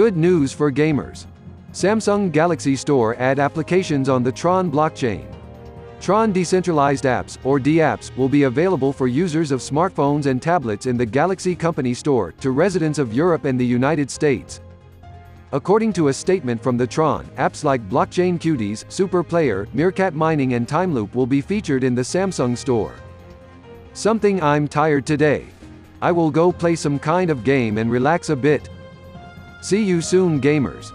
Good news for gamers. Samsung Galaxy Store add applications on the Tron blockchain. Tron Decentralized Apps, or DApps, will be available for users of smartphones and tablets in the Galaxy Company Store, to residents of Europe and the United States. According to a statement from the Tron, apps like Blockchain Cuties, Super Player, Meerkat Mining and Timeloop will be featured in the Samsung Store. Something I'm tired today. I will go play some kind of game and relax a bit. See you soon gamers.